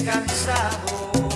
escravizado.